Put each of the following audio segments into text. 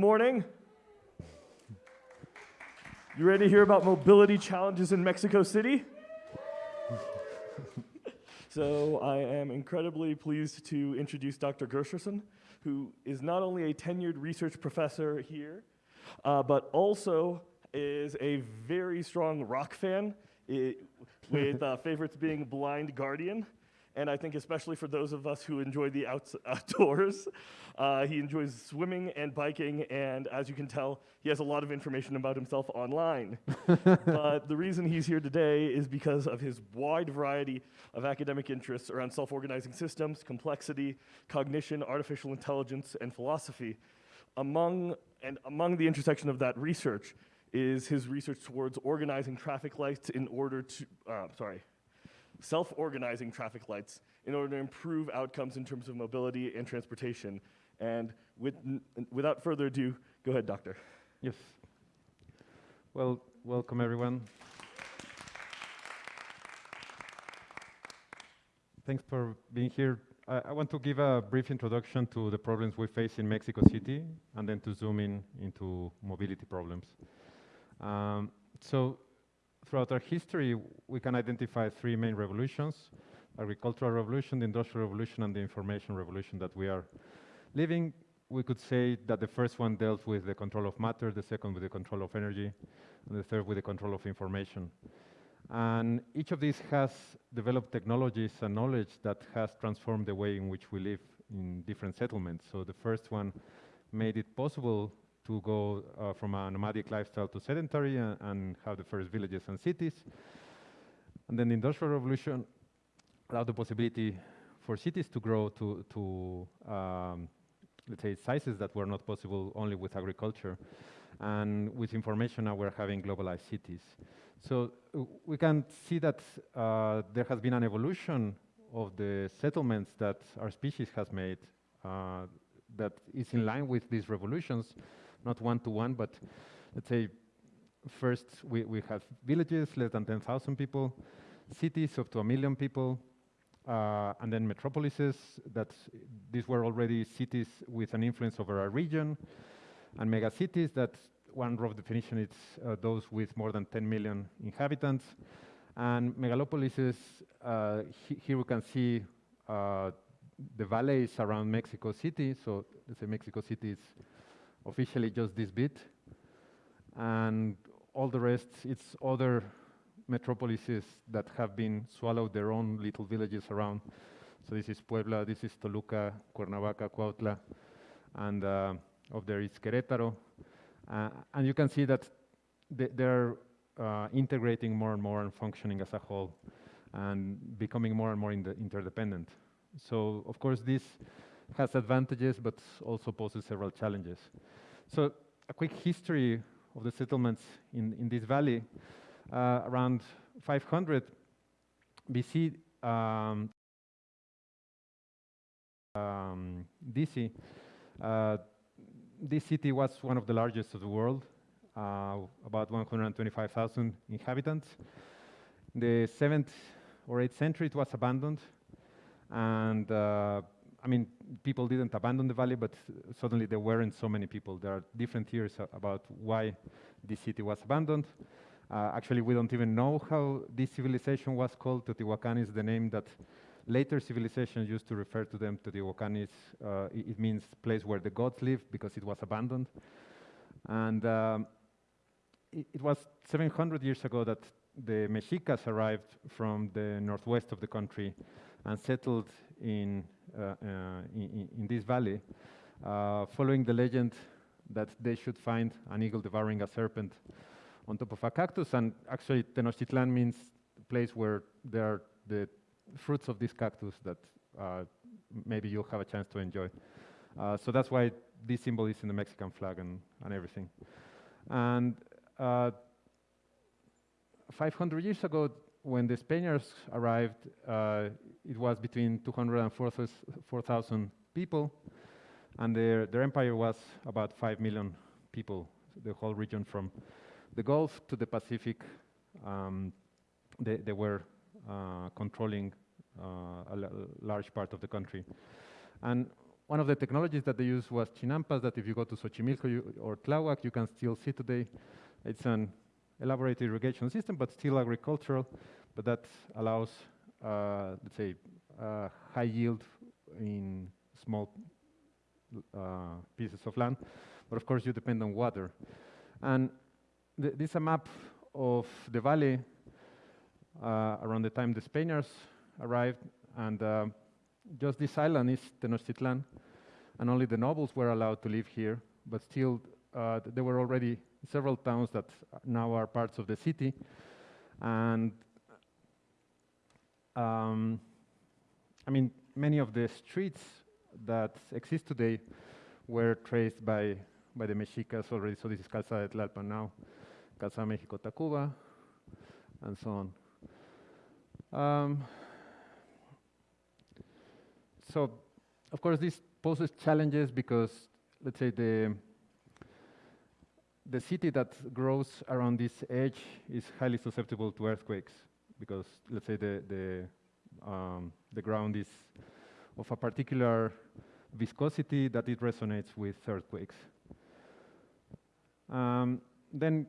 morning. You ready to hear about mobility challenges in Mexico City? so I am incredibly pleased to introduce Dr. Gershenson, who is not only a tenured research professor here, uh, but also is a very strong rock fan, it, with uh, favorites being Blind Guardian. And I think especially for those of us who enjoy the outs outdoors, uh, he enjoys swimming and biking, and as you can tell, he has a lot of information about himself online. but the reason he's here today is because of his wide variety of academic interests around self-organizing systems, complexity, cognition, artificial intelligence, and philosophy. Among, and among the intersection of that research is his research towards organizing traffic lights in order to, uh, sorry, self-organizing traffic lights in order to improve outcomes in terms of mobility and transportation. And with without further ado, go ahead, doctor. Yes. Well, welcome everyone. Thanks for being here. I, I, want to give a brief introduction to the problems we face in Mexico City and then to zoom in into mobility problems. Um, so throughout our history, we can identify three main revolutions, agricultural revolution, the industrial revolution, and the information revolution that we are living. We could say that the first one dealt with the control of matter, the second with the control of energy, and the third with the control of information. And each of these has developed technologies and knowledge that has transformed the way in which we live in different settlements. So the first one made it possible to go uh, from a nomadic lifestyle to sedentary and, and, have the first villages and cities. And then the Industrial Revolution allowed the possibility for cities to grow to, to um, let's say, sizes that were not possible only with agriculture. And with information, now we're having globalized cities. So uh, we can see that uh, there has been an evolution of the settlements that our species has made uh, that is in line with these revolutions not one-to-one, but let's say first we, we have villages, less than 10,000 people, cities up to a million people, uh, and then metropolises, that these were already cities with an influence over a region, and megacities that one rough definition is uh, those with more than 10 million inhabitants. And megalopolises, uh, he here we can see uh, the valleys around Mexico City. So let's say Mexico City is officially just this bit. And all the rest, it's other metropolises that have been swallowed their own little villages around. So this is Puebla, this is Toluca, Cuernavaca, Cuautla, and uh, up there is Querétaro. Uh, and you can see that they, they're uh, integrating more and more and functioning as a whole and becoming more and more interdependent. So of course this has advantages, but also poses several challenges. So a quick history of the settlements in, in this valley. Uh, around 500 BC, um, um, DC, uh, this city was one of the largest of the world, uh, about 125,000 inhabitants. In the 7th or 8th century, it was abandoned, and uh, I mean, people didn't abandon the valley, but suddenly there weren't so many people. There are different theories about why this city was abandoned. Uh, actually, we don't even know how this civilization was called. Teotihuacan is the name that later civilizations used to refer to them. Teotihuacan is, uh, it, it, means place where the gods live because it was abandoned. And um, it, it was 700 years ago that the Mexicas arrived from the northwest of the country and settled in in, in, this valley, uh, following the legend that they should find an eagle devouring a serpent on top of a cactus. And actually, Tenochtitlan means the place where there are the fruits of this cactus that maybe you'll have a chance to enjoy. so that's why this symbol is in the Mexican flag and, and everything. And uh, 500 years ago, when the Spaniards arrived, uh, it was between 200 and 4,000 people, and their, their empire was about 5 million people, the whole region from the Gulf to the Pacific. Um, they, they, were uh, controlling uh, a large part of the country. And one of the technologies that they used was chinampas, that if you go to Xochimilco you, or Tláhuac, you can still see today. It's an elaborate irrigation system, but still agricultural, but that allows, uh, let's say, uh, high yield in small uh, pieces of land. But of course, you depend on water. And th this is a map of the valley uh, around the time the Spaniards arrived, and uh, just this island is Tenochtitlan, and only the nobles were allowed to live here, but still uh, there were already several towns that now are parts of the city, and um, I mean, many of the streets that exist today were traced by, by the Mexicas already, so this is Calzada de Tlalpan now, Calzada Mexico Tacuba, and so on. Um, so, of course, this poses challenges because, let's say, the the city that grows around this edge is highly susceptible to earthquakes because, let's say, the the um, the ground is of a particular viscosity that it resonates with earthquakes. Um, then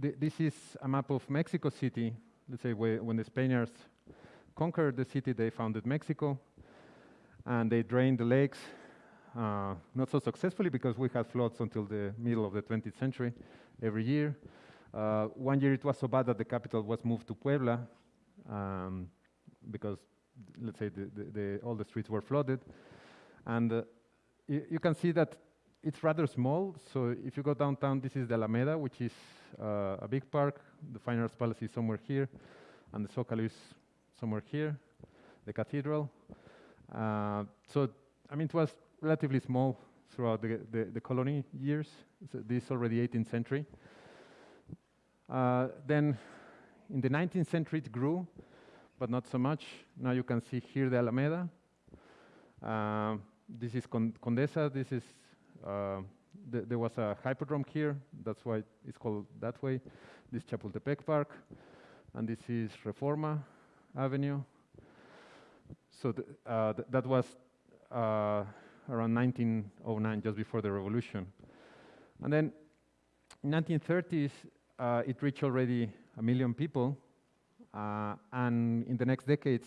th this is a map of Mexico City. Let's say when the Spaniards conquered the city, they founded Mexico, and they drained the lakes, uh, not so successfully because we had floods until the middle of the 20th century every year. Uh, one year it was so bad that the capital was moved to Puebla um, because, let's say, the, the, the, all the streets were flooded. And uh, you can see that it's rather small. So if you go downtown, this is the Alameda, which is uh, a big park. The Fine Arts Palace is somewhere here, and the Zócalo is somewhere here, the cathedral. Uh, so, I mean, it was relatively small throughout the, the, the colony years. So this is already 18th century. Uh, then in the 19th century it grew, but not so much. Now you can see here the Alameda. Uh, this is Con Condesa. This is uh, th there was a hippodrome here. That's why it's called that way. This Chapultepec Park, and this is Reforma Avenue. So th uh, th that was uh, around 1909, just before the revolution. And then in 1930s, uh, it reached already a million people. Uh, and in the next decades,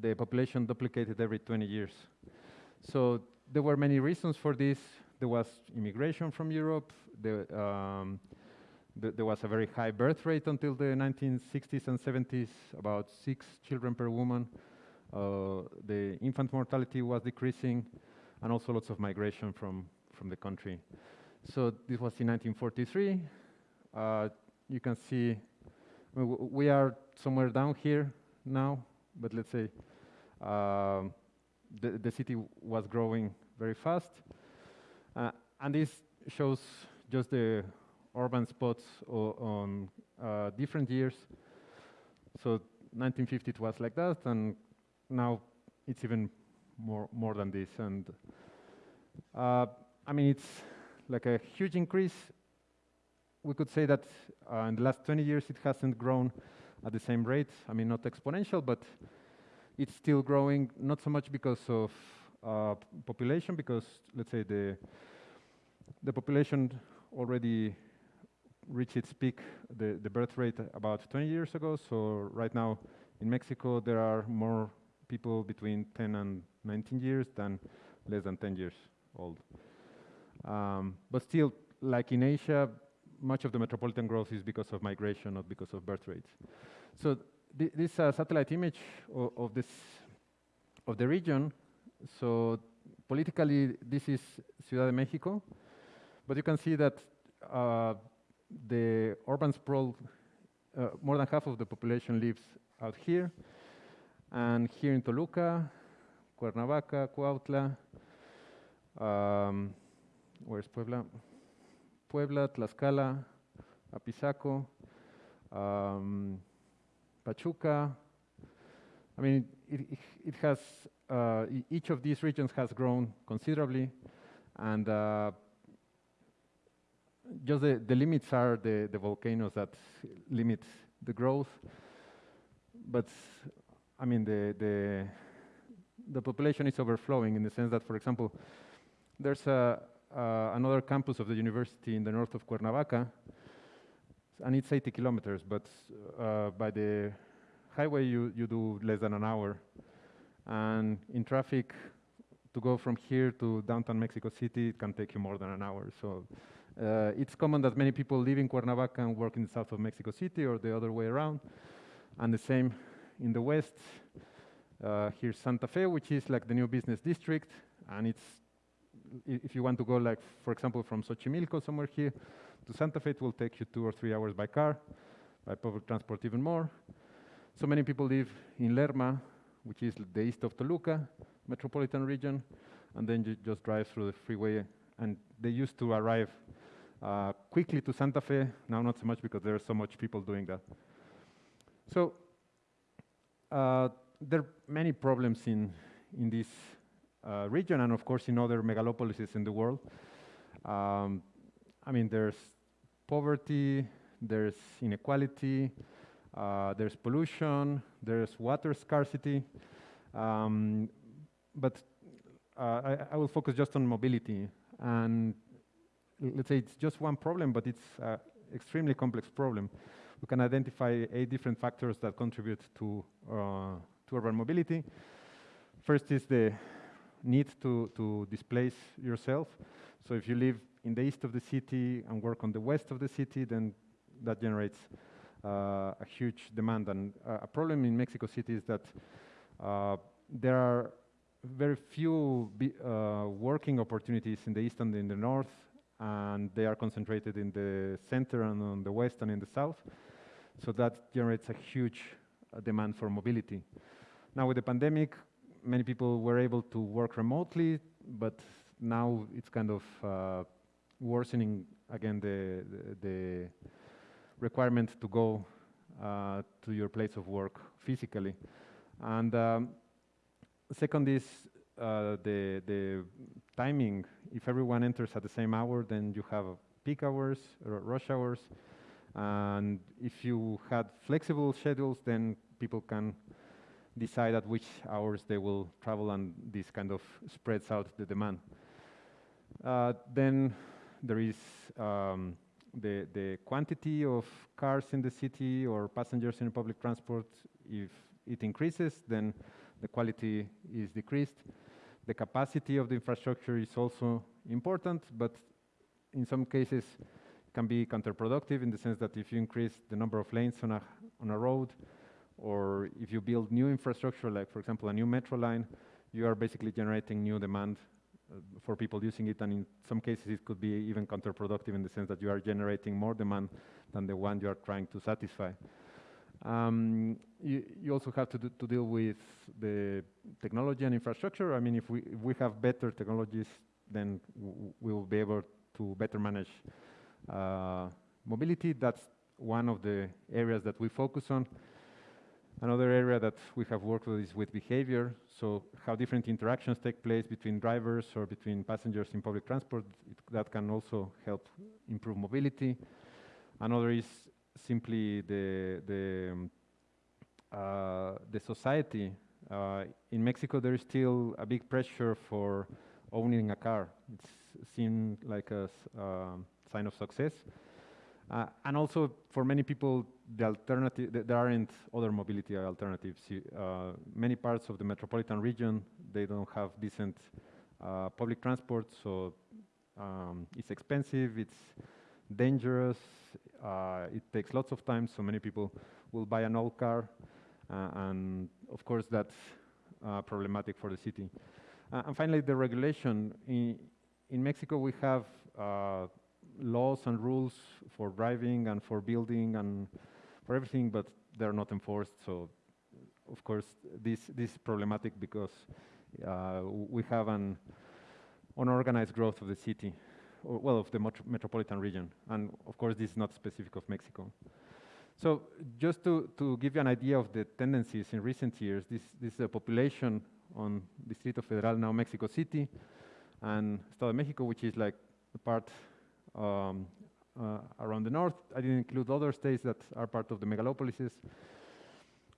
the population duplicated every 20 years. So there were many reasons for this. There was immigration from Europe. Um, th there was a very high birth rate until the 1960s and 70s, about six children per woman. Uh, the infant mortality was decreasing, and also lots of migration from, from the country. So this was in 1943. Uh, you can see we are somewhere down here now, but let's say uh, the, the city was growing very fast. Uh, and this shows just the urban spots on uh, different years. So 1950 it was like that, and now it's even more more than this. And uh, I mean, it's like a huge increase. We could say that uh, in the last 20 years it hasn't grown at the same rate. I mean, not exponential, but it's still growing. Not so much because of uh, population, because let's say the the population already reached its peak, the, the birth rate about 20 years ago. So right now in Mexico there are more people between 10 and 19 years than less than 10 years old. Um, but still, like in Asia, much of the metropolitan growth is because of migration, not because of birth rates. So th this uh, satellite image of, of, this of the region. So politically, this is Ciudad de Mexico, but you can see that uh, the urban sprawl, uh, more than half of the population lives out here. And here in Toluca, Cuernavaca, Cuautla, um, where's Puebla? Puebla, Tlaxcala, Apizaco, um, Pachuca. I mean, it, it, it has, uh, each of these regions has grown considerably, and uh, just the, the limits are the, the volcanoes that limit the growth. But I mean, the, the, the population is overflowing in the sense that, for example, there's a, another campus of the university in the north of Cuernavaca, and it's 80 kilometers, but uh, by the highway you, you do less than an hour. And in traffic, to go from here to downtown Mexico City, it can take you more than an hour. So uh, it's common that many people live in Cuernavaca and work in the south of Mexico City or the other way around. And the same in the west. Uh, here's Santa Fe, which is like the new business district. And it's, if you want to go like, for example, from Xochimilco somewhere here to Santa Fe, it will take you two or three hours by car, by public transport even more. So many people live in Lerma, which is the east of Toluca metropolitan region, and then you just drive through the freeway. And they used to arrive uh, quickly to Santa Fe, now not so much because there are so much people doing that. So uh, there are many problems in, in this uh, region and of course in other megalopolises in the world. Um, I mean, there's poverty, there's inequality, uh, there's pollution, there's water scarcity, um, but uh, I, I, will focus just on mobility. And let's say it's just one problem, but it's an extremely complex problem. We can identify eight different factors that contribute to, uh, to urban mobility. First is the need to, to displace yourself. So if you live in the east of the city and work on the west of the city, then that generates uh, a huge demand. And uh, a problem in Mexico City is that uh, there are very few working opportunities in the east and in the north, and they are concentrated in the center and on the west and in the south. So that generates a huge uh, demand for mobility. Now with the pandemic, many people were able to work remotely, but now it's kind of uh, worsening again the, the, the, requirement to go uh, to your place of work physically. And um, second is uh, the, the timing. If everyone enters at the same hour, then you have peak hours, rush hours. And if you had flexible schedules, then people can decide at which hours they will travel, and this kind of spreads out the demand. Uh, then there is um, the, the quantity of cars in the city or passengers in public transport. If it increases, then the quality is decreased. The capacity of the infrastructure is also important, but in some cases can be counterproductive in the sense that if you increase the number of lanes on a, on a road, or if you build new infrastructure, like for example a new metro line, you are basically generating new demand uh, for people using it, and in some cases it could be even counterproductive in the sense that you are generating more demand than the one you are trying to satisfy. Um, you, you, also have to, do, to deal with the technology and infrastructure. I mean, if we, if we have better technologies, then we will be able to better manage uh, mobility. That's one of the areas that we focus on. Another area that we have worked with is with behavior. So how different interactions take place between drivers or between passengers in public transport. It, that can also help improve mobility. Another is simply the, the, um, uh, the society. Uh, in Mexico, there is still a big pressure for owning a car. It's seen like a uh, sign of success. Uh, and also, for many people, the alternative, th there aren't other mobility alternatives. Uh, many parts of the metropolitan region, they don't have decent uh, public transport, so um, it's expensive, it's dangerous, uh, it takes lots of time, so many people will buy an old car, uh, and of course that's uh, problematic for the city. Uh, and finally, the regulation. In, in Mexico, we have uh, laws and rules for driving and for building and for everything, but they're not enforced. So, of course, this, this is problematic because uh, we have an unorganized growth of the city well, of the metropolitan region. And of course, this is not specific of Mexico. So just to, to give you an idea of the tendencies in recent years, this, this is a population on Distrito Federal, now Mexico City, and Estado de Mexico, which is like the part um, uh, around the north. I didn't include other states that are part of the megalopolises.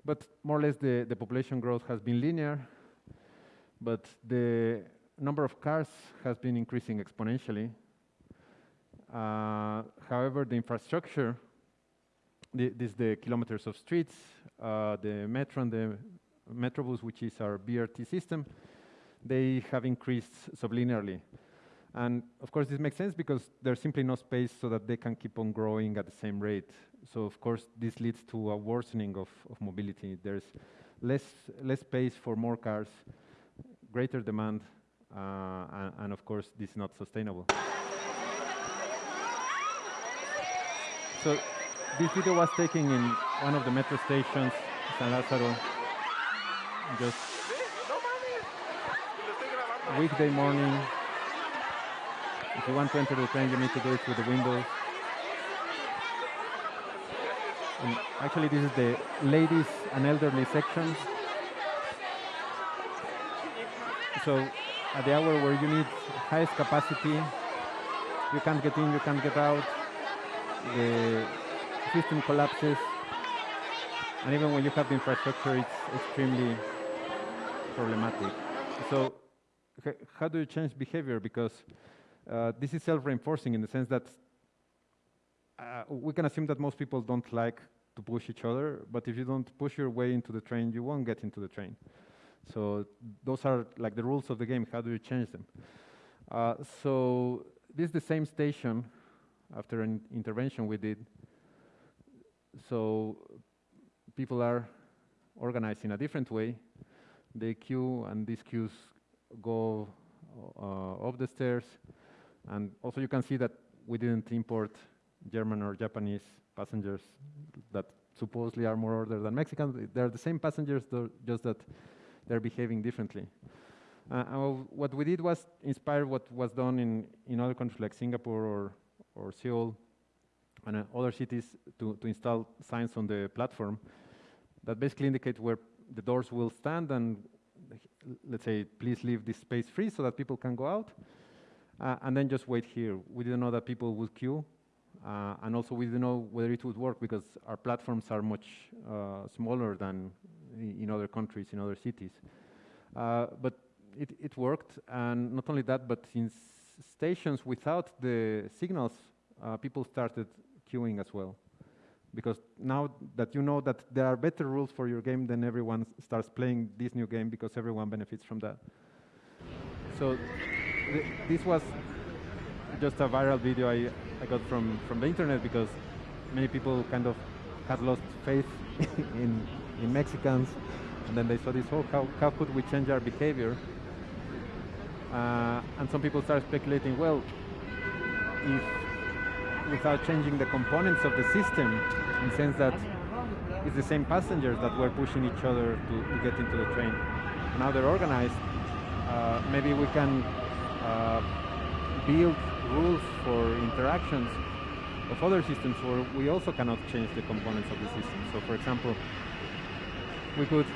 But more or less the, the population growth has been linear. but the number of cars has been increasing exponentially. Uh, however, the infrastructure, the, this the kilometers of streets, uh, the metro and the Metrobus, which is our BRT system, they have increased sublinearly. And of course, this makes sense because there's simply no space so that they can keep on growing at the same rate. So of course, this leads to a worsening of, of mobility. There's less, less space for more cars, greater demand, uh, and, and of course, this is not sustainable. So this video was taken in one of the metro stations, San Lázaro, just weekday morning. If you want to enter the train, you need to do it through the windows. And actually, this is the ladies and elderly section. So at the hour where you need highest capacity, you can't get in, you can't get out. The system collapses. And even when you have the infrastructure, it's extremely problematic. So how do you change behavior? Because uh, this is self-reinforcing in the sense that uh, we can assume that most people don't like to push each other, but if you don't push your way into the train, you won't get into the train. So those are like the rules of the game. How do you change them? Uh, so this is the same station after an intervention we did. So people are organized in a different way. They queue, and these queues go uh, up the stairs. And also you can see that we didn't import German or Japanese passengers that supposedly are more ordered than Mexicans. They're the same passengers, just that they're behaving differently. Uh, what we did was inspire what was done in, in other countries like Singapore or, or Seoul and uh, other cities to, to install signs on the platform that basically indicate where the doors will stand and let's say, please leave this space free so that people can go out. Uh, and then just wait here. We didn't know that people would queue. Uh, and also we didn't know whether it would work because our platforms are much uh, smaller than in other countries, in other cities. Uh, but it, it worked, and not only that, but in stations without the signals, uh, people started queuing as well because now that you know that there are better rules for your game, then everyone starts playing this new game because everyone benefits from that. So th this was just a viral video I, I got from, from the internet because many people kind of had lost faith in, in Mexicans and then they saw this, oh, how, how could we change our behavior? Uh, and some people started speculating, well, if without changing the components of the system, in the sense that it's the same passengers that were pushing each other to, to get into the train. Now they're organized. Uh, maybe we can uh, build rules for interactions of other systems where we also cannot change the components of the system. So for example, we could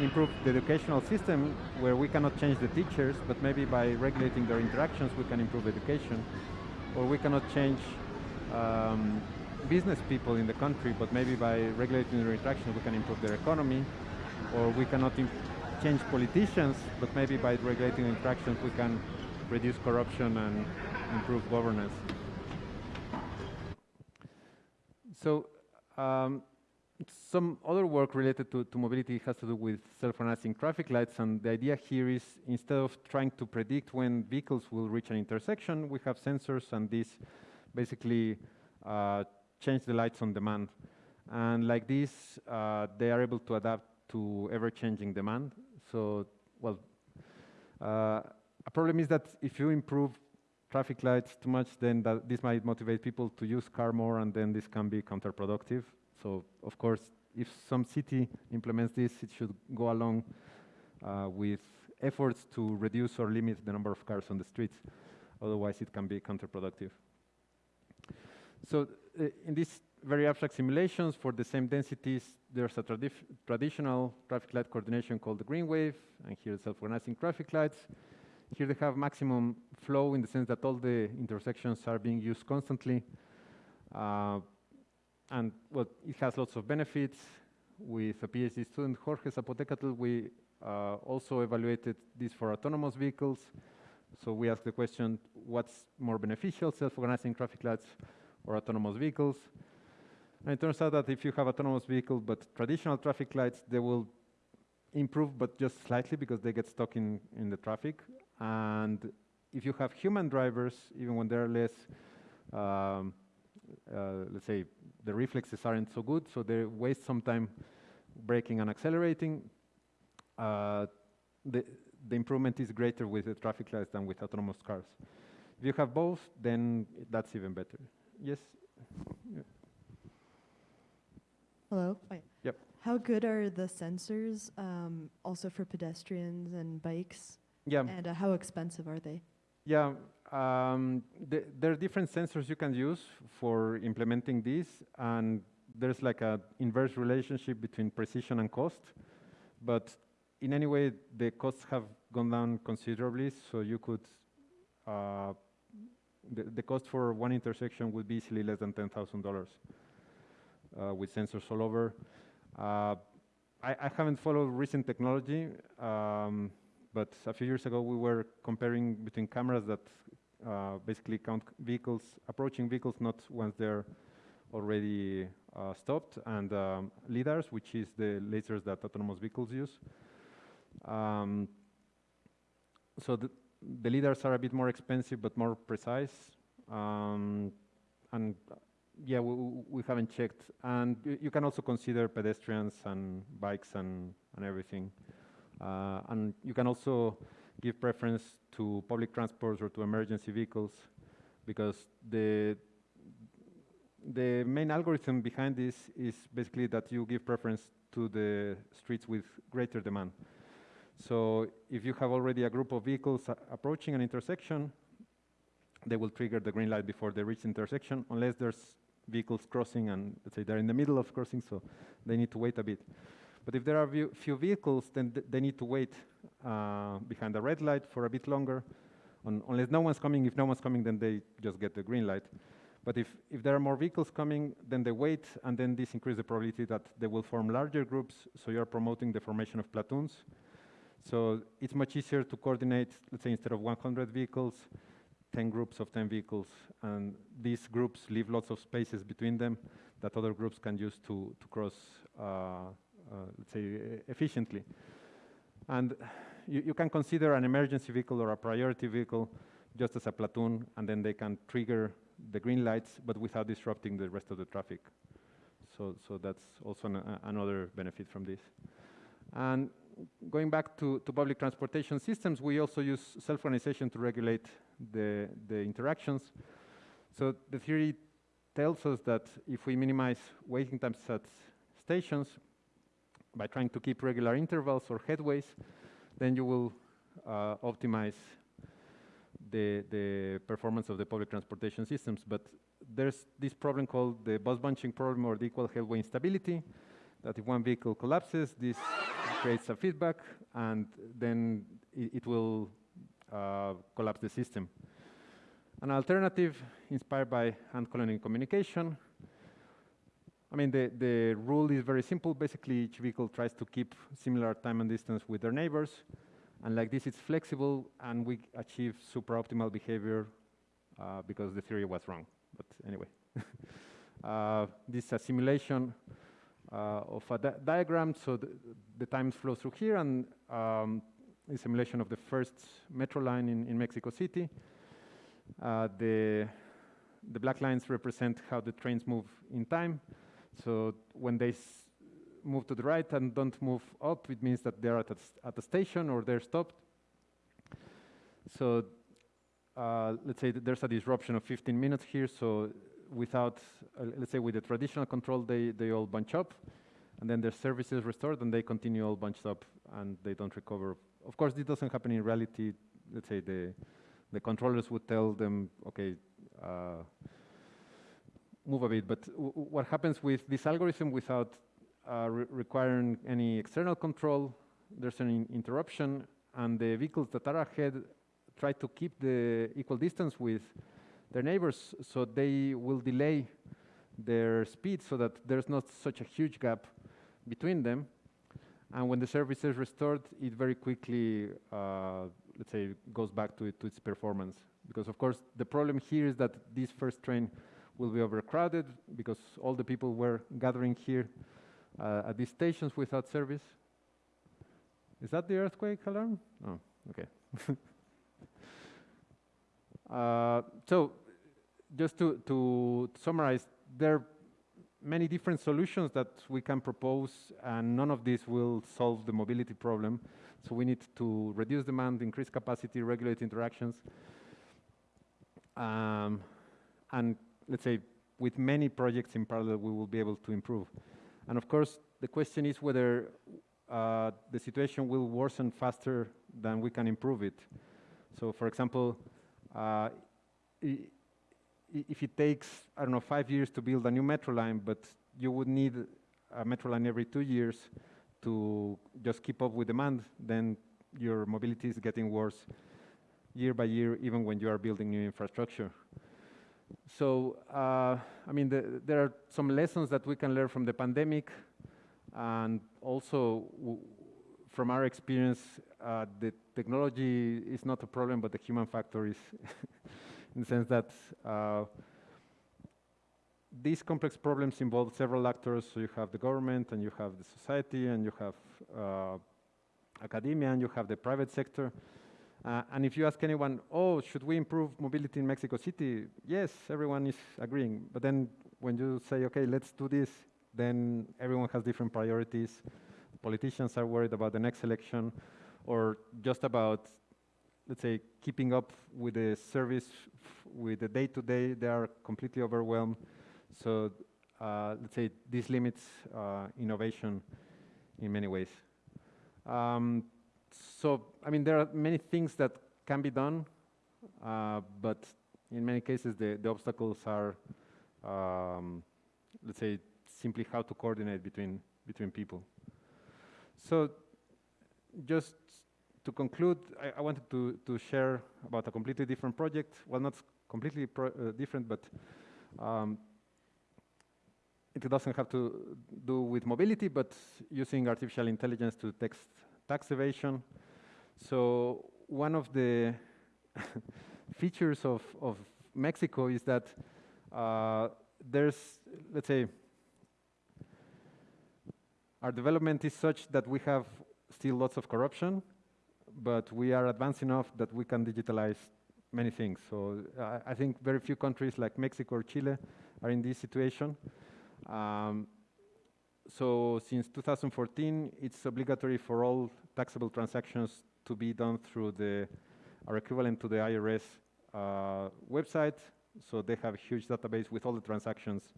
improve the educational system where we cannot change the teachers, but maybe by regulating their interactions we can improve education. Or we cannot change um, business people in the country, but maybe by regulating their interactions we can improve their economy, or we cannot change politicians, but maybe by regulating interactions we can reduce corruption and improve governance. So um, some other work related to, to, mobility has to do with self-organizing traffic lights, and the idea here is instead of trying to predict when vehicles will reach an intersection, we have sensors and these basically uh, change the lights on demand. And like this, uh, they are able to adapt to ever-changing demand. So, well, uh, a problem is that if you improve traffic lights too much, then that this might motivate people to use car more, and then this can be counterproductive. So, of course, if some city implements this, it should go along uh, with efforts to reduce or limit the number of cars on the streets. Otherwise, it can be counterproductive. So uh, in these very abstract simulations for the same densities, there's a tradi traditional traffic light coordination called the green wave, and here self-organizing traffic lights. Here they have maximum flow in the sense that all the intersections are being used constantly. Uh, and well, it has lots of benefits. With a PhD student, Jorge Zapotecatl, we uh, also evaluated this for autonomous vehicles. So we asked the question, what's more beneficial, self-organizing traffic lights or autonomous vehicles? And it turns out that if you have autonomous vehicles, but traditional traffic lights, they will improve, but just slightly because they get stuck in, in the traffic. And if you have human drivers, even when they're less, um, uh, let's say, the reflexes aren't so good, so they waste some time braking and accelerating, uh, the, the improvement is greater with the traffic lights than with autonomous cars. If you have both, then that's even better. Yes? Hello? Yep. How good are the sensors um, also for pedestrians and bikes? Yeah. And uh, how expensive are they? Yeah, um, th there are different sensors you can use for implementing this, and there's like an inverse relationship between precision and cost. But in any way, the costs have gone down considerably, so you could, uh, the, cost for one intersection would be easily less than $10,000 uh, with sensors all over. Uh, I, I, haven't followed recent technology, um, but a few years ago we were comparing between cameras that uh, basically count vehicles, approaching vehicles, not once they're already uh, stopped, and um, LIDARs, which is the lasers that autonomous vehicles use. Um, so the, the LIDARs are a bit more expensive, but more precise. Um, and yeah, we, we, haven't checked. And you can also consider pedestrians and bikes and, and everything. Uh, and you can also give preference to public transports or to emergency vehicles because the the main algorithm behind this is basically that you give preference to the streets with greater demand. So if you have already a group of vehicles approaching an intersection, they will trigger the green light before they reach the intersection, unless there's vehicles crossing and let's say they're in the middle of crossing, so they need to wait a bit. But if there are few vehicles, then th they need to wait uh, behind the red light for a bit longer, Un unless no one's coming. If no one's coming, then they just get the green light. But if, if there are more vehicles coming, then they wait, and then this increases the probability that they will form larger groups, so you're promoting the formation of platoons. So it's much easier to coordinate, let's say instead of 100 vehicles, 10 groups of 10 vehicles, and these groups leave lots of spaces between them that other groups can use to, to cross, uh, uh, let's say, efficiently. And you, you can consider an emergency vehicle or a priority vehicle just as a platoon, and then they can trigger the green lights, but without disrupting the rest of the traffic. So, so that's also an, another benefit from this. And going back to, to public transportation systems, we also use self-organization to regulate the, the interactions. So the theory tells us that if we minimize waiting times at stations by trying to keep regular intervals or headways, then you will uh, optimize the, the performance of the public transportation systems. But there's this problem called the bus bunching problem or the equal headway instability, that if one vehicle collapses, this creates a feedback, and then it, it will uh, collapse the system. An alternative inspired by ant colony communication. I mean, the, the rule is very simple. Basically, each vehicle tries to keep similar time and distance with their neighbors. And like this, it's flexible, and we achieve super optimal behavior uh, because the theory was wrong. But anyway, uh, this is a simulation of a di diagram. So the, the, times flow through here, and um, simulation of the first metro line in, in Mexico City. Uh, the, the black lines represent how the trains move in time. So when they move to the right and don't move up, it means that they're at a, at a station or they're stopped. So uh, let's say there's a disruption of 15 minutes here. So without, uh, let's say with the traditional control, they, they all bunch up. And then their service is restored and they continue all bunched up and they don't recover. Of course, this doesn't happen in reality. Let's say the, the controllers would tell them, okay, uh, move a bit. But what happens with this algorithm without uh, re requiring any external control. There's an in interruption, and the vehicles that are ahead try to keep the equal distance with their neighbors, so they will delay their speed so that there's not such a huge gap between them. And when the service is restored, it very quickly, uh, let's say, goes back to, it, to its performance. Because of course, the problem here is that this first train will be overcrowded because all the people were gathering here uh, at these stations without service. Is that the earthquake alarm? Oh, okay. uh, so, just to, to summarize, there are many different solutions that we can propose, and none of these will solve the mobility problem. So we need to reduce demand, increase capacity, regulate interactions, um, and let's say with many projects in parallel, we will be able to improve. And of course, the question is whether uh, the situation will worsen faster than we can improve it. So for example, uh, if it takes, I don't know, five years to build a new metro line, but you would need a metro line every two years to just keep up with demand, then your mobility is getting worse year by year, even when you are building new infrastructure. So, uh, I mean, the, there are some lessons that we can learn from the pandemic, and also from our experience, uh, the technology is not a problem, but the human factor is, in the sense that uh, these complex problems involve several actors. So you have the government, and you have the society, and you have uh, academia, and you have the private sector. Uh, and if you ask anyone, oh, should we improve mobility in Mexico City? Yes, everyone is agreeing. But then when you say, okay, let's do this, then everyone has different priorities. Politicians are worried about the next election or just about, let's say, keeping up with the service, with the day-to-day, -day, they are completely overwhelmed. So uh, let's say this limits uh, innovation in many ways. Um, so, I mean, there are many things that can be done, uh, but in many cases the, the obstacles are, um, let's say, simply how to coordinate between, between people. So, just to conclude, I, I wanted to, to share about a completely different project. Well, not completely uh, different, but um, it doesn't have to do with mobility, but using artificial intelligence to text tax evasion. So one of the features of, of Mexico is that uh, there's, let's say, our development is such that we have still lots of corruption, but we are advanced enough that we can digitalize many things. So I, I think very few countries like Mexico or Chile are in this situation. Um, so since 2014, it's obligatory for all taxable transactions to be done through the, our equivalent to the IRS uh, website. So they have a huge database with all the transactions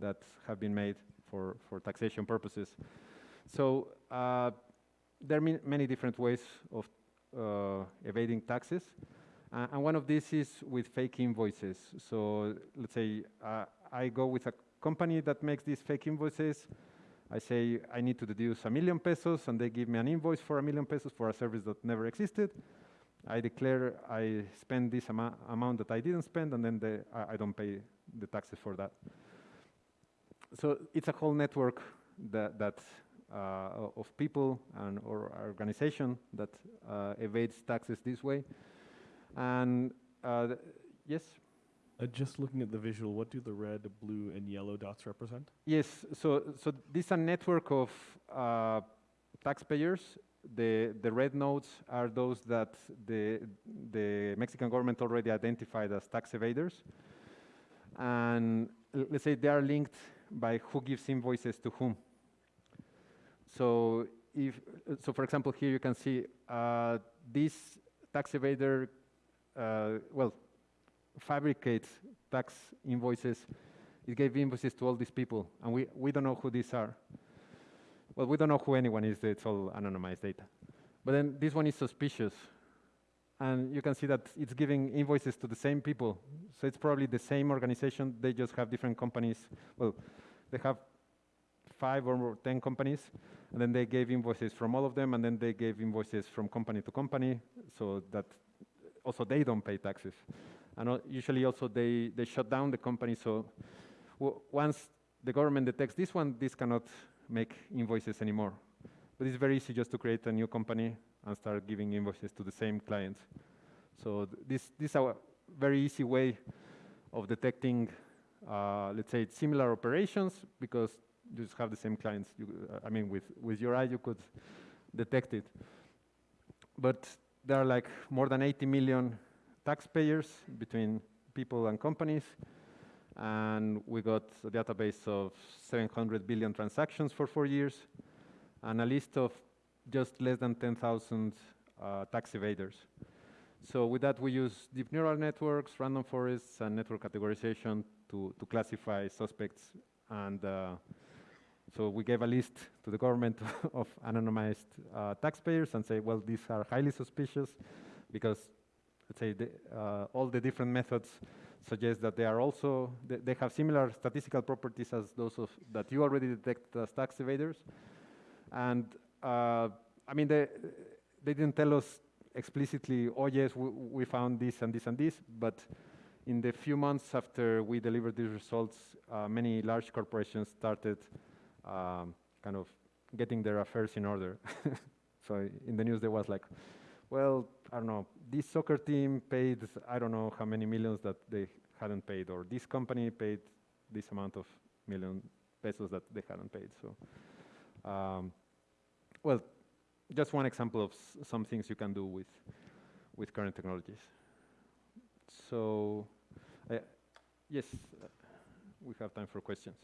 that have been made for, for taxation purposes. So uh, there are many different ways of uh, evading taxes. Uh, and one of these is with fake invoices. So let's say uh, I go with a company that makes these fake invoices. I say I need to deduce a million pesos, and they give me an invoice for a million pesos for a service that never existed. I declare I spend this ama amount that I didn't spend, and then the, I, I, don't pay the taxes for that. So it's a whole network that, that of people and or organization that uh, evades taxes this way. And uh, yes. Uh, just looking at the visual, what do the red, blue, and yellow dots represent? Yes, so so this is a network of uh, taxpayers. The the red nodes are those that the the Mexican government already identified as tax evaders, and let's say they are linked by who gives invoices to whom. So if so, for example, here you can see uh, this tax evader. Uh, well, fabricates tax invoices. It gave invoices to all these people, and we, we don't know who these are. Well, we don't know who anyone is. It's all anonymized data. But then this one is suspicious. And you can see that it's giving invoices to the same people. So it's probably the same organization. They just have different companies. Well, they have five or 10 companies, and then they gave invoices from all of them, and then they gave invoices from company to company, so that also they don't pay taxes. And usually also they, they shut down the company. So once the government detects this one, this cannot make invoices anymore. but it's very easy just to create a new company and start giving invoices to the same clients. So th- this this is a very easy way of detecting, uh, let's say, similar operations because you just have the same clients. You, uh, I mean, with with your eye you could detect it. But there are like more than 80 million taxpayers between people and companies, and we got a database of 700 billion transactions for four years, and a list of just less than 10,000 uh, tax evaders. So with that, we use deep neural networks, random forests, and network categorization to, to classify suspects. And uh, so we gave a list to the government of anonymized uh, taxpayers and say, well, these are highly suspicious because, let's say, the, uh, all the different methods suggest that they are also, they, they have similar statistical properties as those of, that you already detect as tax evaders. And uh, I mean, they, they didn't tell us explicitly, oh yes, we, we found this and this and this, but in the few months after we delivered these results, uh, many large corporations started um, kind of getting their affairs in order. so in the news there was like, well, I don't know, this soccer team paid, I don't know how many millions that they hadn't paid, or this company paid this amount of million pesos that they hadn't paid. So, um, well, just one example of some things you can do with, with current technologies. So, uh, yes, uh, we have time for questions.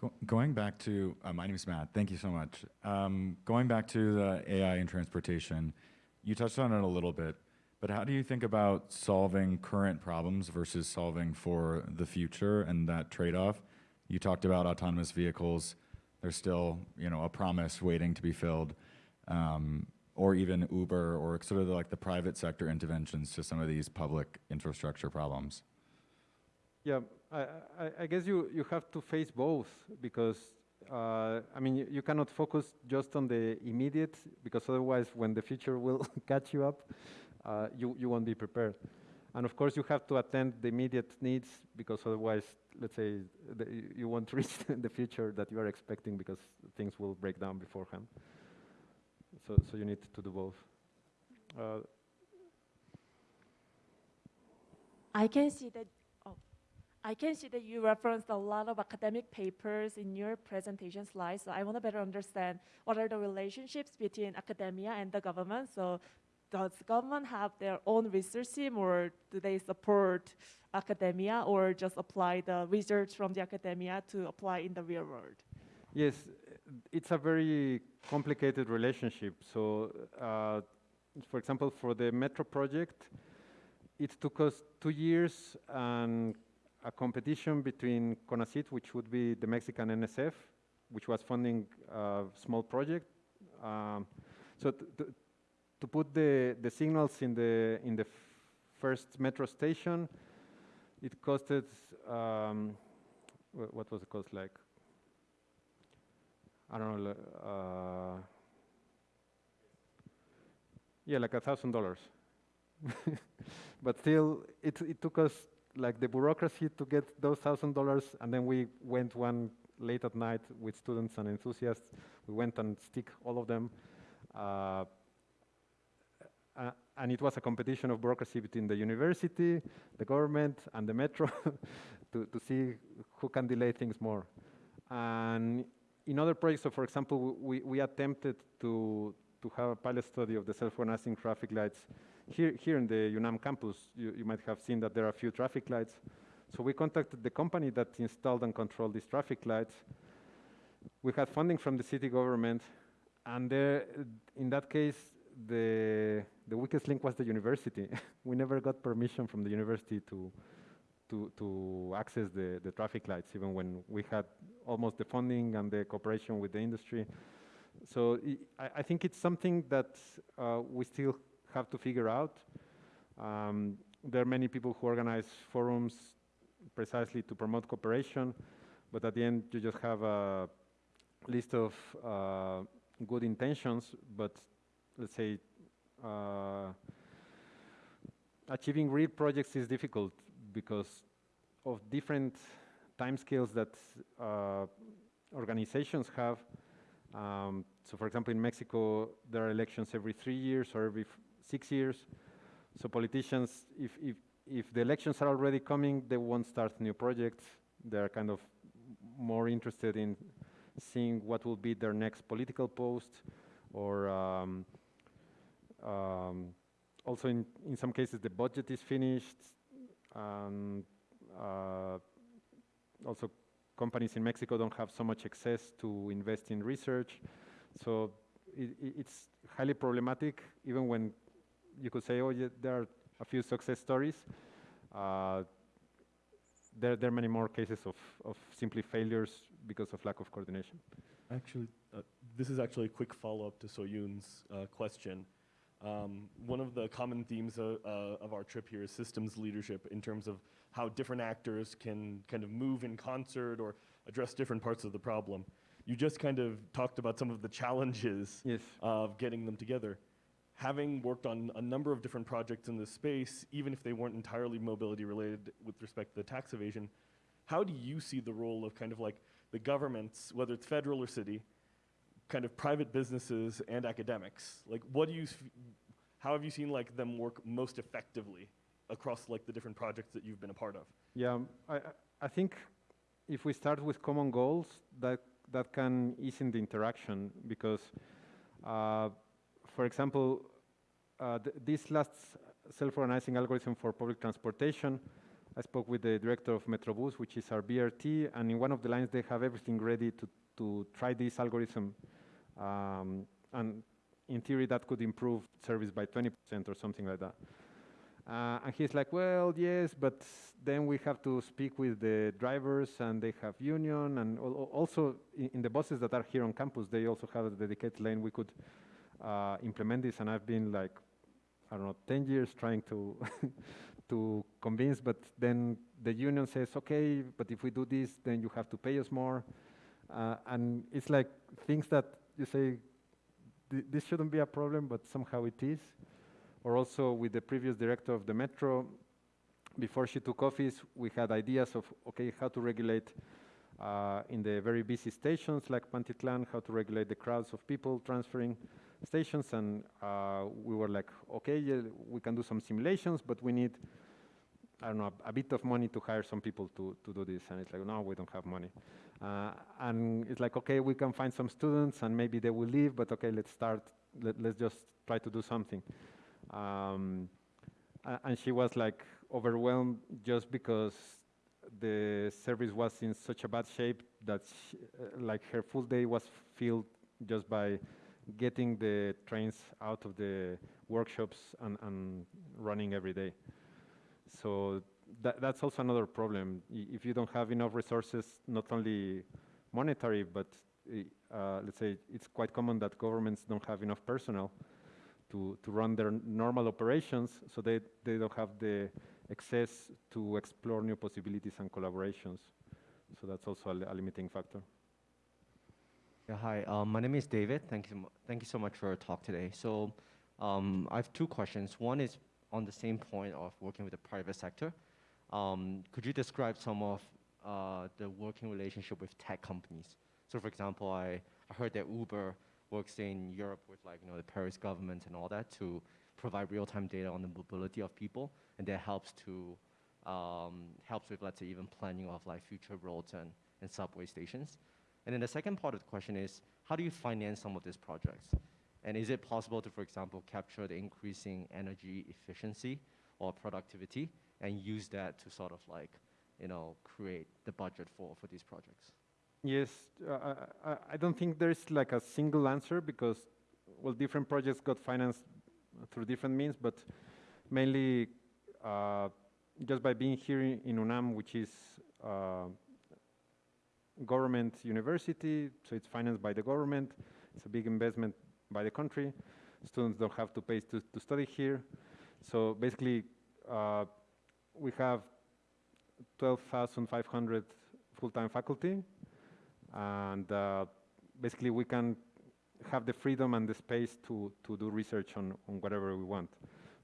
Go- Going back to, uh, my name is Matt, thank you so much. Um, Going back to the AI and transportation, you touched on it a little bit, but how do you think about solving current problems versus solving for the future and that trade-off? You talked about autonomous vehicles, there's still, you know, a promise waiting to be filled, um, or even Uber, or sort of like the private sector interventions to some of these public infrastructure problems. Yeah, I, I, I guess you, you have to face both because, uh, I mean, you, you cannot focus just on the immediate because otherwise when the future will catch you up, uh, you, you won't be prepared. And of course you have to attend the immediate needs because otherwise, let's say, the, you- won't reach the future that you are expecting because things will break down beforehand. So, so you need to do both. Uh, I can see that. I can see that you referenced a lot of academic papers in your presentation slides. So I want to better understand what are the relationships between academia and the government. So does government have their own research team, or do they support academia, or just apply the research from the academia to apply in the real world? Yes, it's a very complicated relationship. So, uh, for example, for the metro project, it took us two years and a competition between CONACYT, which would be the Mexican NSF, which was funding a small project. Um, so to put the, the signals in the in the first metro station, it costed um, wh- what was the cost like? I don't know, uh, yeah, like a thousand dollars. But still, it, it took us like the bureaucracy to get those thousand dollars, and then we went one late at night with students and enthusiasts. We went and stick all of them. Uh, uh, and it was a competition of bureaucracy between the university, the government, and the metro to, to see who can delay things more. And in other projects, so for example, we, we attempted to, to have a pilot study of the self-organizing traffic lights. Here, here in the UNAM campus, you, you might have seen that there are a few traffic lights. So we contacted the company that installed and controlled these traffic lights. We had funding from the city government, and there, in that case, the, the weakest link was the university. we never got permission from the university to, to, to access the, the traffic lights, even when we had almost the funding and the cooperation with the industry. So I, I think it's something that uh, we still have to figure out. Um, there are many people who organize forums precisely to promote cooperation, but at the end you just have a list of uh, good intentions, but let's say uh, achieving real projects is difficult because of different timescales that uh, organizations have. Um, so, for example, in Mexico, there are elections every three years or every six years. So politicians, if, if, if the elections are already coming, they won't start new projects. They're kind of more interested in seeing what will be their next political post or um, um, also in, in some cases the budget is finished and uh, also companies in Mexico don't have so much access to invest in research. So it- it's highly problematic even when you could say, oh, yeah, there are a few success stories. Uh, there, there are many more cases of, of simply failures because of lack of coordination. Actually, uh, this is actually a quick follow-up to Soyun's uh, question. Um, one of the common themes uh, uh, of our trip here is systems leadership in terms of how different actors can kind of move in concert or address different parts of the problem. You just kind of talked about some of the challenges Yes. of getting them together. Having worked on a number of different projects in this space, even if they weren't entirely mobility related with respect to the tax evasion, how do you see the role of kind of like the governments, whether it's federal or city, kind of private businesses and academics? Like, what do you, how have you seen like them work most effectively across like the different projects that you've been a part of? Yeah, I, I- I think if we start with common goals, that, that can ease in the interaction because, uh, for example, uh, th- this last self-organizing algorithm for public transportation, I spoke with the director of Metrobus, which is our BRT, and in one of the lines they have everything ready to, to try this algorithm. Um, and in theory, that could improve service by 20% or something like that. Uh, and he's like, well, yes, but then we have to speak with the drivers and they have union and al- al- also in, in the buses that are here on campus, they also have a dedicated lane. We could uh, implement this and I've been like, I don't know, 10 years trying to, to convince, but then the union says, okay, but if we do this, then you have to pay us more. Uh, and it's like things that you say, "Th- this shouldn't be a problem, but somehow it is or also with the previous director of the metro. Before she took office, we had ideas of, okay, how to regulate uh, in the very busy stations like Pantitlan, how to regulate the crowds of people transferring stations. And uh, we were like, okay, yeah, we can do some simulations, but we need, I don't know, a, a bit of money to hire some people to, to do this. And it's like, no, we don't have money. Uh, and it's like, okay, we can find some students and maybe they will leave, but okay, let's start, let, let's just try to do something. Um, and she was like overwhelmed just because the service was in such a bad shape that she, uh, like her full day was filled just by getting the trains out of the workshops and, and running every day. So that, that's also another problem. If you don't have enough resources, not only monetary, but uh, let's say it's quite common that governments don't have enough personnel to, to run their normal operations, so they, they don't have the access to explore new possibilities and collaborations. So that's also a, a limiting factor. Yeah, hi, um, my name is David. Thank you, thank you so much for your talk today. So um, I have two questions. One is on the same point of working with the private sector. Um, could you describe some of uh, the working relationship with tech companies? So for example, I, I heard that Uber works in Europe with like, you know, the Paris government and all that to provide real-time data on the mobility of people, and that helps to, um, helps with, let's say, even planning of like future roads and, and subway stations. And then the second part of the question is, how do you finance some of these projects? And is it possible to, for example, capture the increasing energy efficiency or productivity and use that to sort of like, you know, create the budget for, for these projects? Yes, uh, I, I- don't think there's like a single answer because, well, different projects got financed through different means, but mainly uh, just by being here in, in UNAM, which is uh, government university, so it's financed by the government. It's a big investment by the country. Students don't have to pay to, to study here. So basically, uh, we have 12,500 full-time faculty, and uh, basically we can have the freedom and the space to, to do research on, on whatever we want.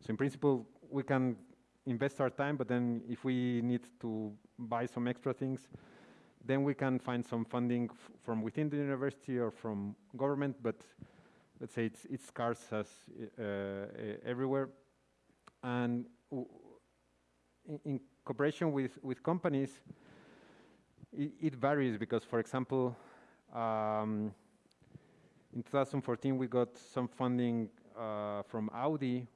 So in principle, we can invest our time, but then if we need to buy some extra things, then we can find some funding from within the university or from government, but let's say it's, it's scarce as uh, everywhere. And in, in cooperation with, with companies, it, it varies because, for example, um, in 2014 we got some funding uh, from Audi.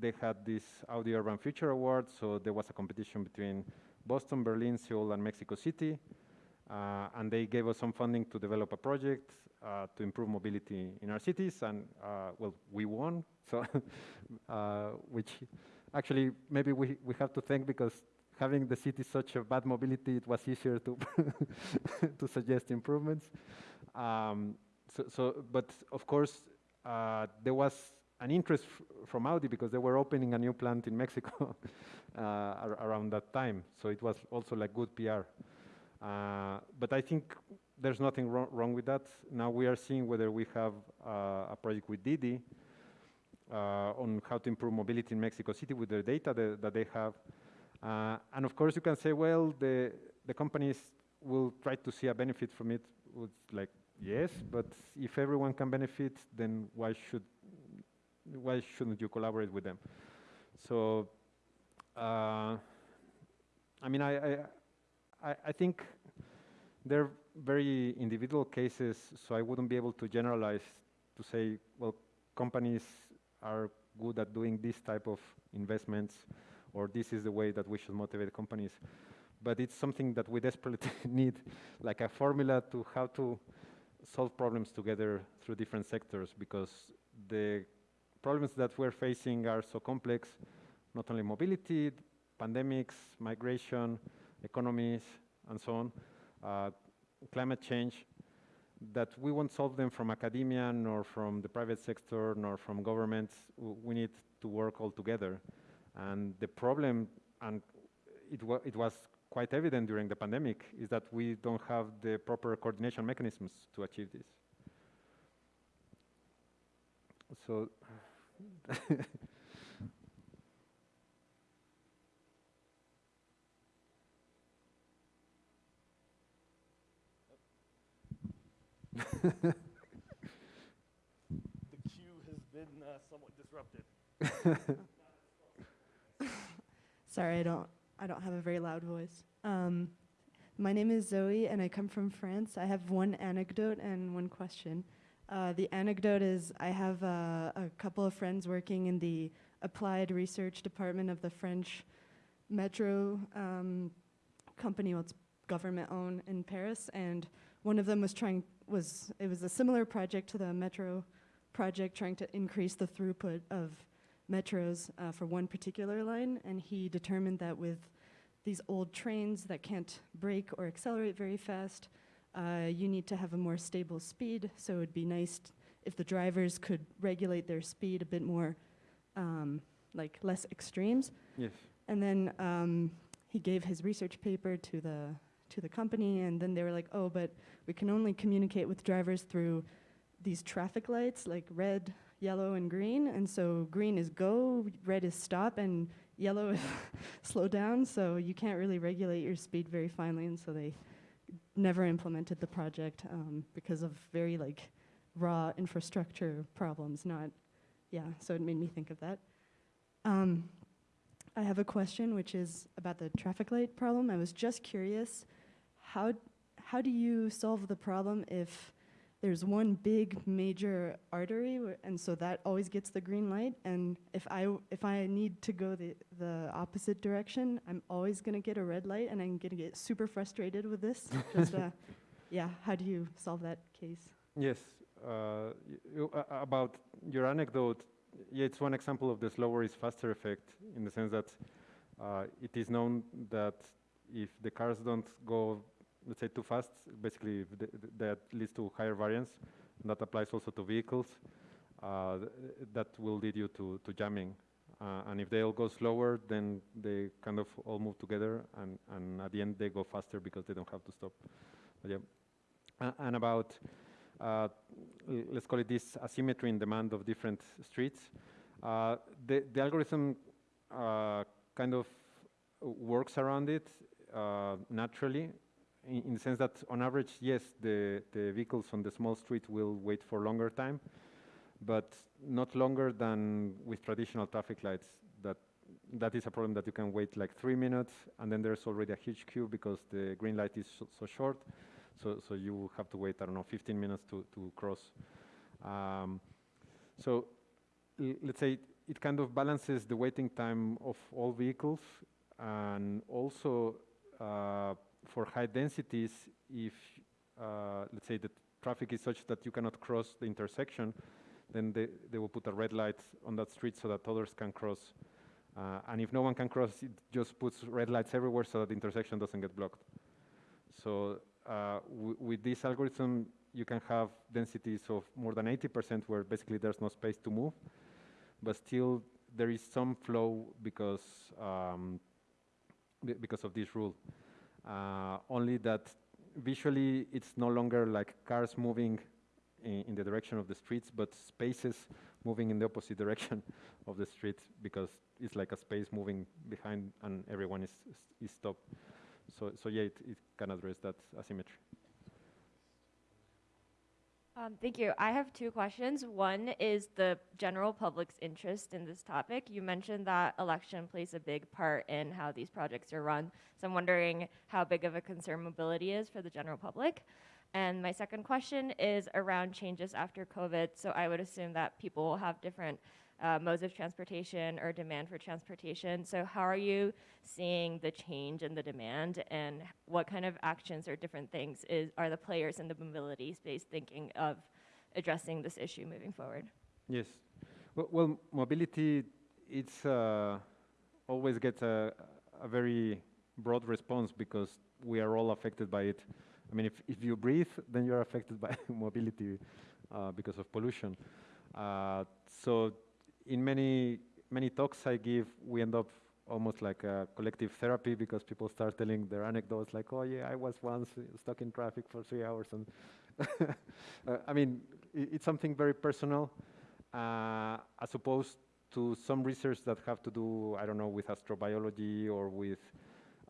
They had this Audi Urban Future Award, so there was a competition between Boston, Berlin, Seoul, and Mexico City. Uh, and they gave us some funding to develop a project uh, to improve mobility in our cities, and uh, well, we won. So, uh, which actually maybe we, we have to thank because having the city such a bad mobility, it was easier to to suggest improvements. Um, so, so, but of course, uh, there was an interest from Audi because they were opening a new plant in Mexico uh, ar- around that time. So it was also like good PR. Uh, but I think there's nothing wrong, wrong with that. Now we are seeing whether we have uh, a project with Didi uh, on how to improve mobility in Mexico City with the data that, that they have. And of course, you can say, well, the, the companies will try to see a benefit from it. It's like, yes, but if everyone can benefit, then why should why shouldn't you collaborate with them? So, uh, I mean, I I, I think they're very individual cases, so I wouldn't be able to generalize to say, well, companies are good at doing this type of investments, or this is the way that we should motivate companies. But it's something that we desperately need, like a formula to how to solve problems together through different sectors, because the problems that we're facing are so complex, not only mobility, pandemics, migration, economies, and so on, uh, climate change, that we won't solve them from academia, nor from the private sector, nor from governments. We need to work all together. And the problem, and it, wa- it was quite evident during the pandemic, is that we don't have the proper coordination mechanisms to achieve this. So, The queue has been uh, somewhat disrupted. Sorry, I don't I don't have a very loud voice. Um, my name is Zoe, and I come from France. I have one anecdote and one question. Uh, the anecdote is I have uh, a couple of friends working in the applied research department of the French metro um, company. Well, it's government owned in Paris, and one of them was trying was it was a similar project to the metro project, trying to increase the throughput of metros uh, for one particular line, and he determined that with these old trains that can't brake or accelerate very fast, uh, you need to have a more stable speed. So it would be nice if the drivers could regulate their speed a bit more, um, like less extremes. yes. And then um, he gave his research paper to the to the company, and then they were like, "Oh, but we can only communicate with drivers through these traffic lights, like red, yellow, and green. And so green is go, red is stop, and yellow is slow down. So you can't really regulate your speed very finely. And so they never implemented the project um, because of very like raw infrastructure problems. Not, yeah. So it made me think of that. Um, I have a question, which is about the traffic light problem. I was just curious, how how do you solve the problem if there's one big major artery, and so that always gets the green light, and if I if I need to go the the opposite direction, I'm always gonna get a red light, and I'm gonna get super frustrated with this. just uh, yeah, how do you solve that case? Yes. Uh, you, uh, about your anecdote, yeah, it's one example of the slower is faster effect in the sense that uh, it is known that if the cars don't go, let's say, too fast, basically th- th- that leads to higher variance. And that applies also to vehicles. Uh, th- that will lead you to, to jamming. Uh, and if they all go slower, then they kind of all move together, and, and at the end they go faster because they don't have to stop. But yeah. A- and about uh, let's call it this asymmetry in demand of different streets. Uh, the, the algorithm uh, kind of works around it uh, naturally in, in the sense that on average, yes, the, the vehicles on the small street will wait for longer time, but not longer than with traditional traffic lights. That that is a problem that you can wait like three minutes, and then there's already a huge queue because the green light is so, so short. So so you have to wait I don't know 15 minutes to to cross. Um, so let's say it kind of balances the waiting time of all vehicles, and also uh, for high densities, if uh, let's say the traffic is such that you cannot cross the intersection, then they, they will put a red light on that street so that others can cross. Uh, and if no one can cross, it just puts red lights everywhere so that the intersection doesn't get blocked. So uh, with this algorithm, you can have densities of more than 80% where basically there's no space to move, but still there is some flow because um, because of this rule. Uh, only that visually it's no longer like cars moving in, in the direction of the streets, but spaces moving in the opposite direction of the street because it's like a space moving behind and everyone is, is, stopped. So, so yeah, it, it can address that asymmetry. Um, thank you. I have two questions. One is the general public's interest in this topic. You mentioned that election plays a big part in how these projects are run. So I'm wondering how big of a concern mobility is for the general public. And my second question is around changes after COVID. So I would assume that people will have different uh, modes of transportation or demand for transportation. So how are you seeing the change in the demand, and what kind of actions or different things is are the players in the mobility space thinking of addressing this issue moving forward? Yes. Well, well mobility, it's uh, always gets a, a very broad response because we are all affected by it. I mean, if, if you breathe, then you're affected by mobility uh, because of pollution. Uh, so in many, many talks I give, we end up almost like a collective therapy because people start telling their anecdotes like, oh yeah, I was once stuck in traffic for three hours. And uh, I mean, i- it's something very personal uh, as opposed to some research that have to do, I don't know, with astrobiology or with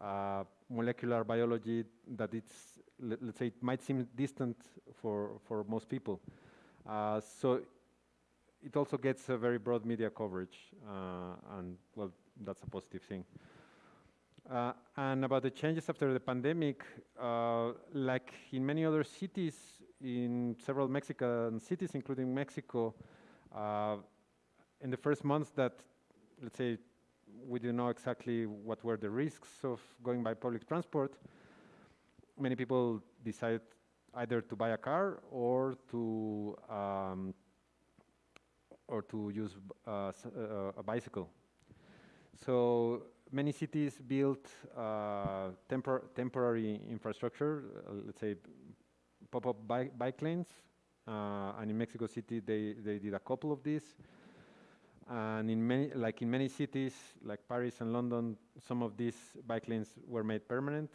uh, molecular biology that it's, let, us say, it might seem distant for, for most people. Uh, so it also gets a very broad media coverage, uh, and well, that's a positive thing. Uh, and about the changes after the pandemic, uh, like in many other cities, in several Mexican cities, including Mexico, uh, in the first months that, let's say, we didn't know exactly what were the risks of going by public transport, many people decided either to buy a car or to um, or to use uh, uh, a bicycle. So many cities built uh, tempor- temporary infrastructure, uh, let's say pop-up bike, bike lanes, uh, and in Mexico City they, they did a couple of these. And in many, like in many cities, like Paris and London, some of these bike lanes were made permanent.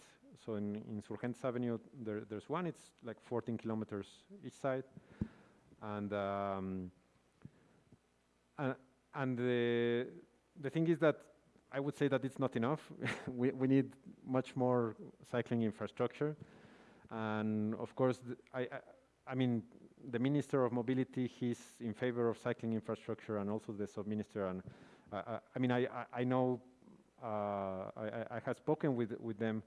So in, in Surgentes Avenue, there, there's one. It's like 14 kilometers each side, and um, uh, and the the thing is that I would say that it's not enough. we we need much more cycling infrastructure, and of course, I, I I mean the minister of mobility he's in favor of cycling infrastructure, and also the sub-minister. And uh, I, I mean I I, know uh, I, I I have spoken with with them,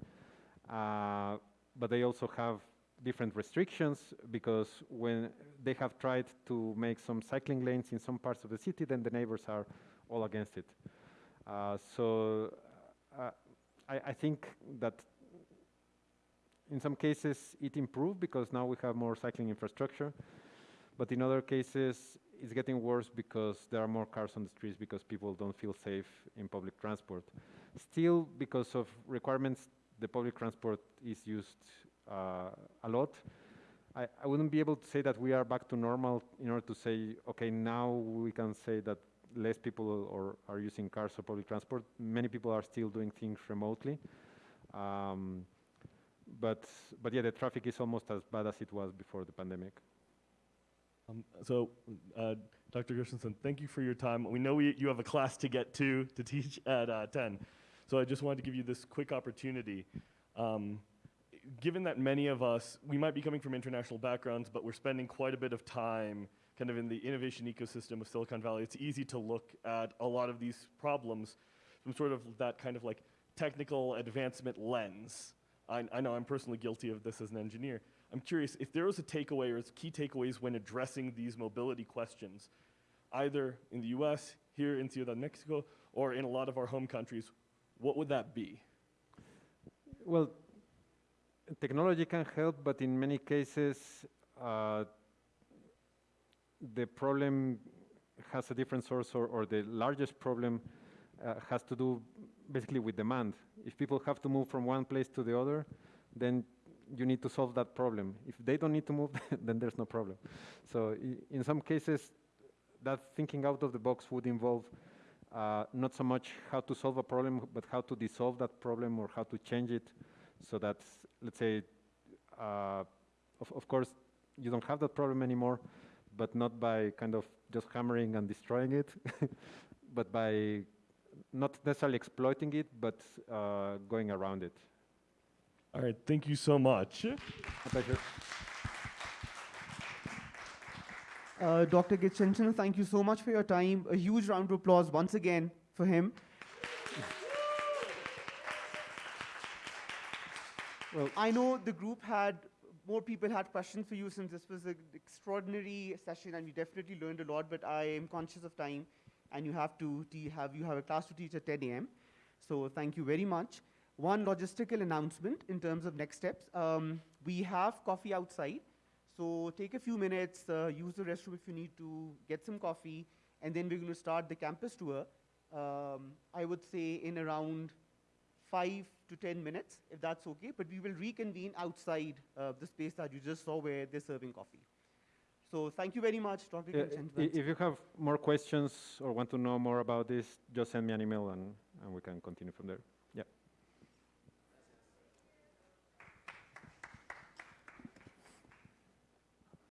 uh, but they also have different restrictions because when they have tried to make some cycling lanes in some parts of the city, then the neighbors are all against it. Uh, so uh, I, I think that in some cases it improved because now we have more cycling infrastructure, but in other cases it's getting worse because there are more cars on the streets because people don't feel safe in public transport. Still, because of requirements, the public transport is used uh, a lot. I, I wouldn't be able to say that we are back to normal in order to say, okay, now we can say that less people or are using cars or public transport. Many people are still doing things remotely. Um, but, but yeah, the traffic is almost as bad as it was before the pandemic. Um, so, uh, Dr. Gershenson, thank you for your time. We know we, you have a class to get to to teach at uh, 10. So I just wanted to give you this quick opportunity. Um, given that many of us, we might be coming from international backgrounds, but we're spending quite a bit of time kind of in the innovation ecosystem of Silicon Valley, it's easy to look at a lot of these problems from sort of that kind of like technical advancement lens. I, I know I'm personally guilty of this as an engineer. I'm curious if there was a takeaway or key takeaways when addressing these mobility questions, either in the US, here in Ciudad Mexico, or in a lot of our home countries, what would that be? Well, technology can help, but in many cases, uh, the problem has a different source, or, or the largest problem uh, has to do basically with demand. If people have to move from one place to the other, then you need to solve that problem. If they don't need to move, then there's no problem. So in some cases, that thinking out of the box would involve uh, not so much how to solve a problem, but how to dissolve that problem or how to change it so that, let's say, uh, of, of course, you don't have that problem anymore, but not by kind of just hammering and destroying it, but by not necessarily exploiting it, but uh, going around it. All right, thank you so much. A pleasure. Uh, Dr. Gershenson, thank you so much for your time. A huge round of applause once again for him. Well- I know the group had more people had questions for you since this was an extraordinary session and we definitely learned a lot. But I am conscious of time, and you have to have you have a class to teach at 10 a.m. So thank you very much. One logistical announcement in terms of next steps. Um, we have coffee outside. So take a few minutes, uh, use the restroom if you need to, get some coffee, and then we're going to start the campus tour. Um, I would say in around five to 10 minutes, if that's okay, but we will reconvene outside uh, the space that you just saw where they're serving coffee. So thank you very much, Dr. Uh, if you have more questions or want to know more about this, just send me an email and, and we can continue from there.